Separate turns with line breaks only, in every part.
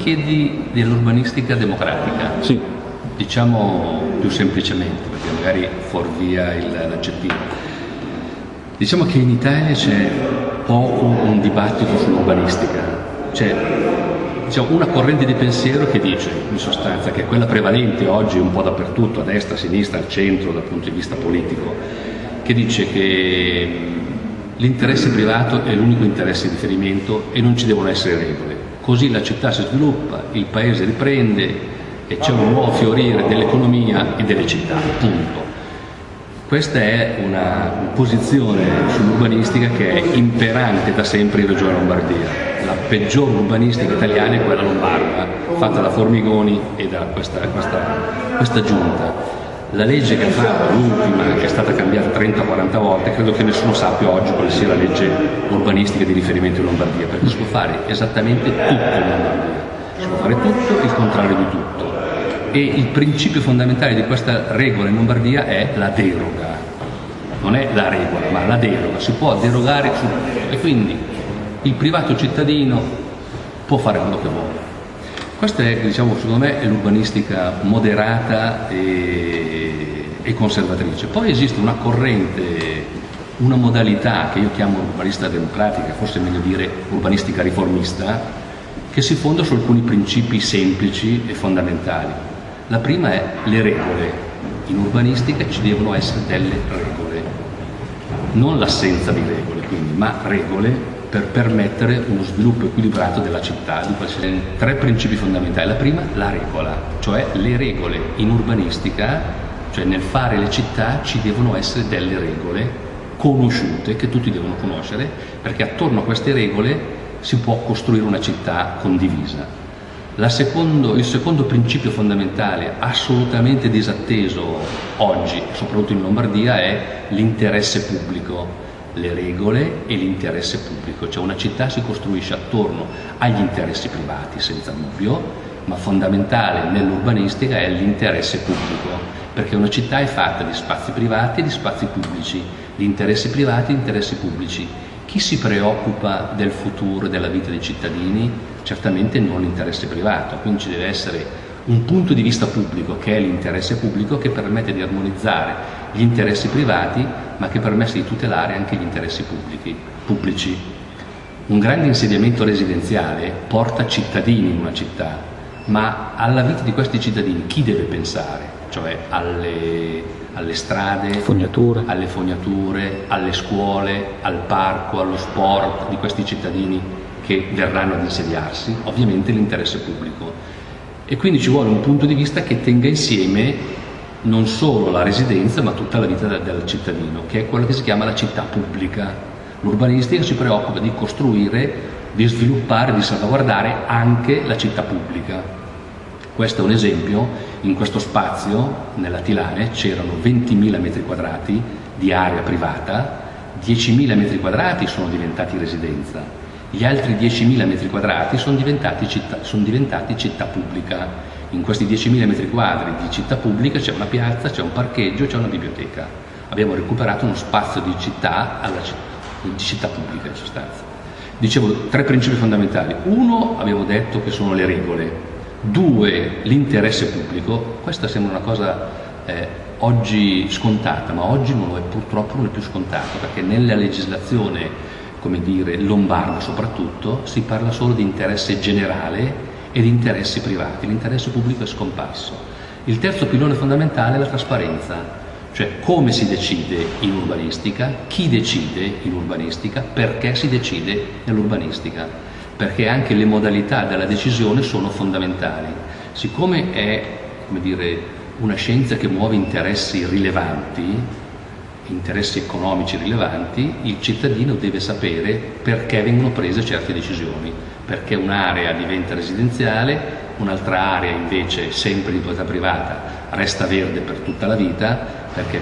Chiedi dell'urbanistica democratica.
Sì.
Diciamo più semplicemente, perché magari fuorvia l'aggettivo. Diciamo che in Italia c'è poco un dibattito sull'urbanistica. C'è diciamo, una corrente di pensiero che dice, in sostanza, che è quella prevalente oggi un po' dappertutto, a destra, a sinistra, al centro, dal punto di vista politico, che dice che l'interesse privato è l'unico interesse di riferimento e non ci devono essere regole così la città si sviluppa, il paese riprende e c'è un nuovo fiorire dell'economia e delle città, punto. Questa è una posizione sull'urbanistica che è imperante da sempre in Regione Lombardia. La peggior urbanistica italiana è quella lombarda, fatta da Formigoni e da questa, questa, questa giunta. La legge che fatto, l'ultima, che è stata cambiata 30-40 volte, credo che nessuno sappia oggi quale sia la legge urbanistica di riferimento in Lombardia, perché si può fare esattamente tutto in Lombardia, si può fare tutto il contrario di tutto. E il principio fondamentale di questa regola in Lombardia è la deroga, non è la regola, ma la deroga, si può derogare su tutto e quindi il privato cittadino può fare quello che vuole. Questa è, diciamo, secondo me, l'urbanistica moderata e, e, conservatrice. Poi esiste una corrente, una modalità che io chiamo urbanistica democratica, forse è meglio dire urbanistica riformista, che si fonda su alcuni principi semplici e fondamentali. La prima è le regole. In urbanistica ci devono essere delle regole, non l'assenza di regole, quindi, ma regole per permettere uno sviluppo equilibrato della città. Di tre principi fondamentali. La prima, la regola, cioè le regole in urbanistica, cioè nel fare le città ci devono essere delle regole conosciute, che tutti devono conoscere, perché attorno a queste regole si può costruire una città condivisa. Secondo, il secondo principio fondamentale, assolutamente disatteso oggi, soprattutto in Lombardia, è l'interesse pubblico le regole e l'interesse pubblico, cioè una città si costruisce attorno agli interessi privati senza dubbio, ma fondamentale nell'urbanistica è l'interesse pubblico, perché una città è fatta di spazi privati e di spazi pubblici, di interessi privati e interessi pubblici. Chi si preoccupa del futuro e della vita dei cittadini? Certamente non l'interesse privato, quindi ci deve essere un punto di vista pubblico, che è l'interesse pubblico, che permette di armonizzare gli interessi privati, ma che permette di tutelare anche gli interessi pubblici. pubblici. Un grande insediamento residenziale porta cittadini in una città, ma alla vita di questi cittadini chi deve pensare? Cioè alle, alle strade,
fognature.
alle fognature, alle scuole, al parco, allo sport di questi cittadini che verranno ad insediarsi, ovviamente l'interesse pubblico. E quindi ci vuole un punto di vista che tenga insieme non solo la residenza ma tutta la vita del, cittadino, che è quella che si chiama la città pubblica. L'urbanistica si preoccupa di costruire, di sviluppare, di salvaguardare anche la città pubblica. Questo è un esempio, in questo spazio, nella Tilane, c'erano 20.000 metri quadrati di area privata, 10.000 metri quadrati sono diventati residenza, gli altri 10.000 metri quadrati sono diventati città, sono diventati città pubblica in questi 10.000 metri quadri di città pubblica c'è una piazza, c'è un parcheggio, c'è una biblioteca. Abbiamo recuperato uno spazio di città, alla, di città pubblica in sostanza. Dicevo tre principi fondamentali. Uno, abbiamo detto che sono le regole. Due, l'interesse pubblico. Questa sembra una cosa eh, oggi scontata, ma oggi non lo è, purtroppo non è più scontato, perché nella legislazione come dire, lombarda soprattutto, si parla solo di interesse generale e di interessi privati, l'interesse pubblico è scomparso. Il terzo pilone fondamentale è la trasparenza, cioè come si decide in urbanistica, chi decide in urbanistica, perché si decide nell'urbanistica, perché anche le modalità della decisione sono fondamentali. Siccome è dire, una scienza che muove interessi rilevanti, interessi economici rilevanti, il cittadino deve sapere perché vengono prese certe decisioni, perché un'area diventa residenziale, un'altra area invece sempre di proprietà privata resta verde per tutta la vita, perché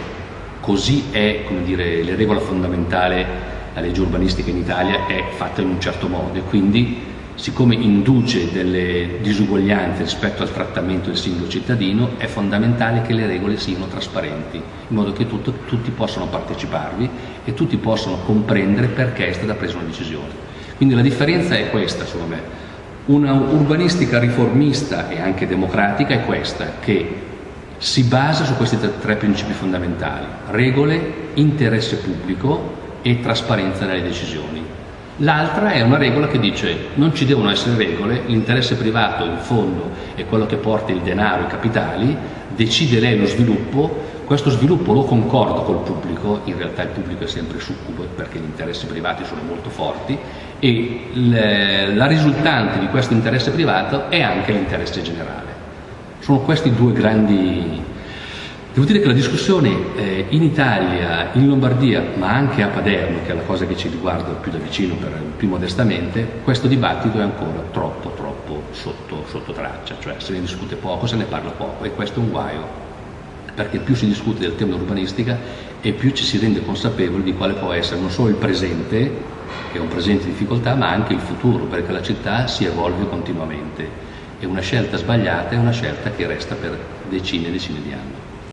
così è, come dire, la regola fondamentale, la legge urbanistica in Italia è fatta in un certo modo. E quindi siccome induce delle disuguaglianze rispetto al trattamento del singolo cittadino, è fondamentale che le regole siano trasparenti, in modo che tutto, tutti possano parteciparvi e tutti possano comprendere perché è stata presa una decisione. Quindi la differenza è questa, secondo me. Una urbanistica riformista e anche democratica è questa, che si basa su questi tre principi fondamentali, regole, interesse pubblico e trasparenza nelle decisioni. L'altra è una regola che dice non ci devono essere regole, l'interesse privato in fondo è quello che porta il denaro, i capitali, decide lei lo sviluppo, questo sviluppo lo concorda col pubblico, in realtà il pubblico è sempre succubo perché gli interessi privati sono molto forti e la risultante di questo interesse privato è anche l'interesse generale. Sono questi due grandi Devo dire che la discussione eh, in Italia, in Lombardia, ma anche a Paderno, che è la cosa che ci riguarda più da vicino per, più modestamente, questo dibattito è ancora troppo, troppo sotto, sotto traccia, cioè se ne discute poco, se ne parla poco. E questo è un guaio, perché più si discute del tema dell'urbanistica e più ci si rende consapevoli di quale può essere non solo il presente, che è un presente di difficoltà, ma anche il futuro, perché la città si evolve continuamente. E una scelta sbagliata è una scelta che resta per decine e decine di anni.